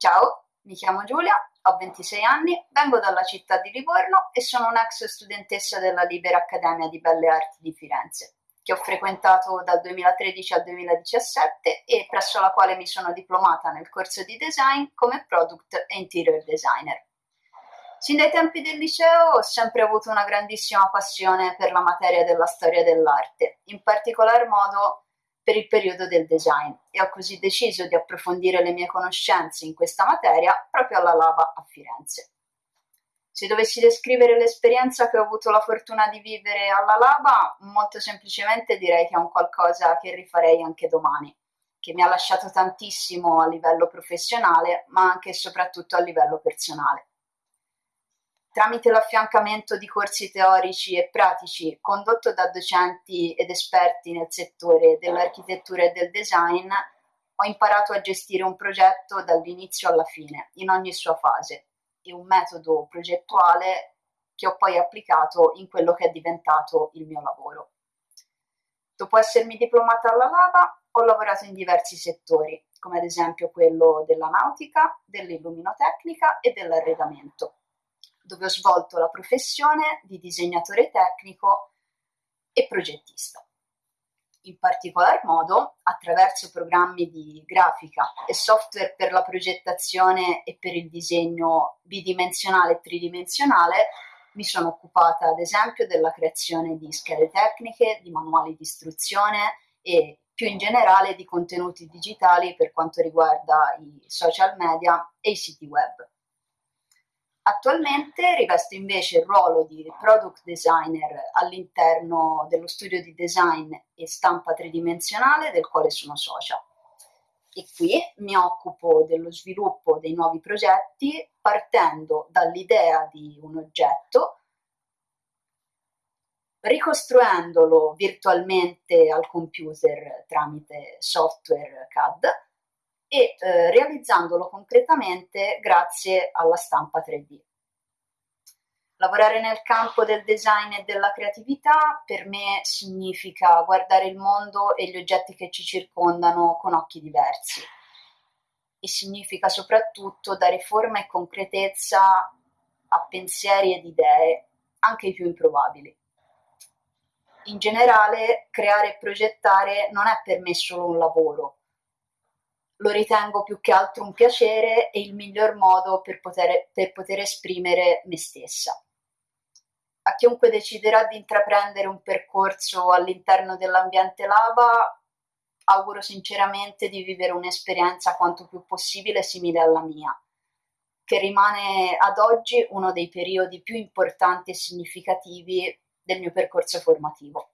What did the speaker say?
Ciao, mi chiamo Giulia, ho 26 anni, vengo dalla città di Livorno e sono un'ex studentessa della Libera Accademia di Belle Arti di Firenze, che ho frequentato dal 2013 al 2017 e presso la quale mi sono diplomata nel corso di design come product e interior designer. Sin dai tempi del liceo ho sempre avuto una grandissima passione per la materia della storia dell'arte, in particolar modo per il periodo del design e ho così deciso di approfondire le mie conoscenze in questa materia proprio alla Lava a Firenze. Se dovessi descrivere l'esperienza che ho avuto la fortuna di vivere alla Lava, molto semplicemente direi che è un qualcosa che rifarei anche domani, che mi ha lasciato tantissimo a livello professionale, ma anche e soprattutto a livello personale tramite l'affiancamento di corsi teorici e pratici condotto da docenti ed esperti nel settore dell'architettura e del design, ho imparato a gestire un progetto dall'inizio alla fine, in ogni sua fase, e un metodo progettuale che ho poi applicato in quello che è diventato il mio lavoro. Dopo essermi diplomata alla Lava, ho lavorato in diversi settori, come ad esempio quello della nautica, dell'illuminotecnica e dell'arredamento dove ho svolto la professione di disegnatore tecnico e progettista. In particolar modo, attraverso programmi di grafica e software per la progettazione e per il disegno bidimensionale e tridimensionale, mi sono occupata ad esempio della creazione di schede tecniche, di manuali di istruzione e più in generale di contenuti digitali per quanto riguarda i social media e i siti web. Attualmente rivesto invece il ruolo di product designer all'interno dello studio di design e stampa tridimensionale del quale sono socia. E qui mi occupo dello sviluppo dei nuovi progetti partendo dall'idea di un oggetto, ricostruendolo virtualmente al computer tramite software CAD e eh, realizzandolo concretamente grazie alla stampa 3D. Lavorare nel campo del design e della creatività per me significa guardare il mondo e gli oggetti che ci circondano con occhi diversi e significa soprattutto dare forma e concretezza a pensieri ed idee, anche i più improbabili. In generale, creare e progettare non è per me solo un lavoro, lo ritengo più che altro un piacere e il miglior modo per poter, per poter esprimere me stessa. A chiunque deciderà di intraprendere un percorso all'interno dell'ambiente lava, auguro sinceramente di vivere un'esperienza quanto più possibile simile alla mia, che rimane ad oggi uno dei periodi più importanti e significativi del mio percorso formativo.